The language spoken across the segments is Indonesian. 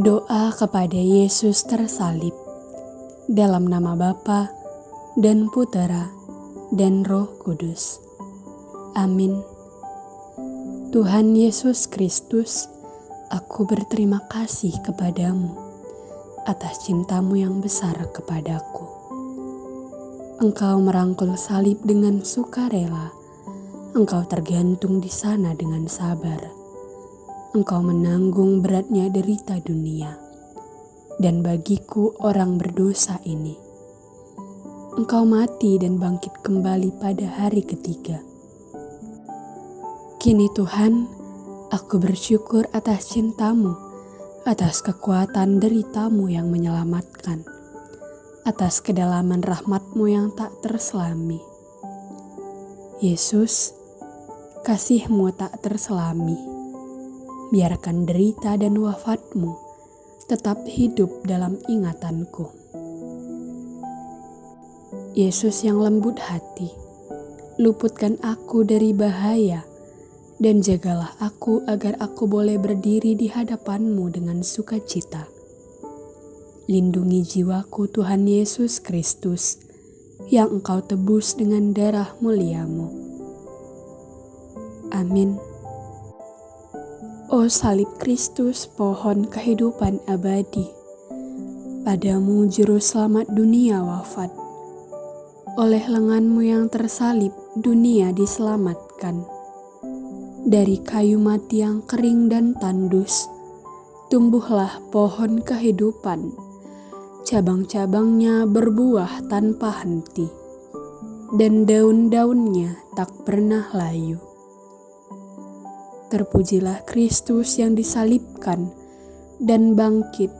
Doa kepada Yesus tersalib dalam nama Bapa dan Putera dan Roh Kudus. Amin. Tuhan Yesus Kristus, aku berterima kasih kepadamu atas cintamu yang besar kepadaku. Engkau merangkul salib dengan sukarela. Engkau tergantung di sana dengan sabar engkau menanggung beratnya derita dunia, dan bagiku orang berdosa ini. Engkau mati dan bangkit kembali pada hari ketiga. Kini Tuhan, aku bersyukur atas cintamu, atas kekuatan deritamu yang menyelamatkan, atas kedalaman rahmatmu yang tak terselami. Yesus, kasihmu tak terselami biarkan derita dan wafatmu tetap hidup dalam ingatanku. Yesus yang lembut hati, luputkan aku dari bahaya, dan jagalah aku agar aku boleh berdiri di hadapanmu dengan sukacita. Lindungi jiwaku Tuhan Yesus Kristus, yang engkau tebus dengan darah muliamu. Amin. Oh salib Kristus, pohon kehidupan abadi. Padamu juru selamat dunia wafat. Oleh lenganmu yang tersalib, dunia diselamatkan. Dari kayu mati yang kering dan tandus, tumbuhlah pohon kehidupan. Cabang-cabangnya berbuah tanpa henti, dan daun-daunnya tak pernah layu. Terpujilah Kristus yang disalibkan dan bangkit,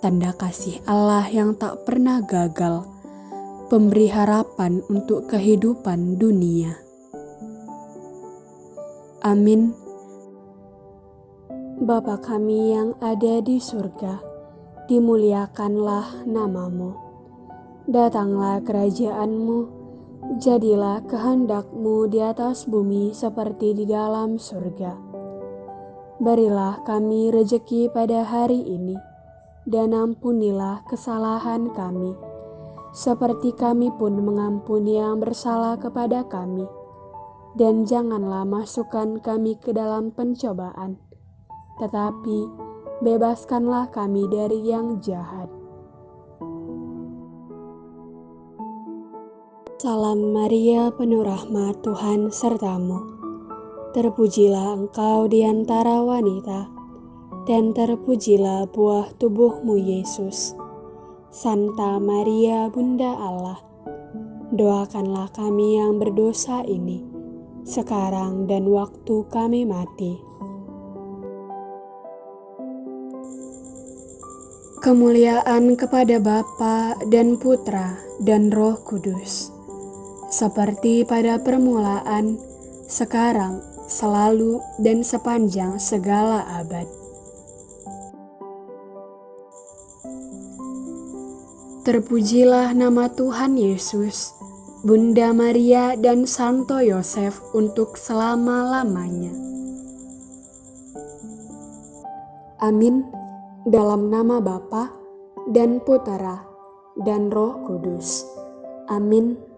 tanda kasih Allah yang tak pernah gagal, pemberi harapan untuk kehidupan dunia. Amin. Bapa kami yang ada di surga, dimuliakanlah namamu. Datanglah kerajaanmu, Jadilah kehendakmu di atas bumi seperti di dalam surga. Berilah kami rejeki pada hari ini, dan ampunilah kesalahan kami, seperti kami pun mengampuni yang bersalah kepada kami. Dan janganlah masukkan kami ke dalam pencobaan, tetapi bebaskanlah kami dari yang jahat. Salam Maria, penuh rahmat Tuhan sertamu. Terpujilah engkau di antara wanita, dan terpujilah buah tubuhmu Yesus. Santa Maria, Bunda Allah, doakanlah kami yang berdosa ini, sekarang dan waktu kami mati. Kemuliaan kepada Bapa dan Putra dan Roh Kudus seperti pada permulaan, sekarang, selalu, dan sepanjang segala abad. Terpujilah nama Tuhan Yesus, Bunda Maria, dan Santo Yosef untuk selama-lamanya. Amin. Dalam nama Bapa dan Putera dan Roh Kudus. Amin.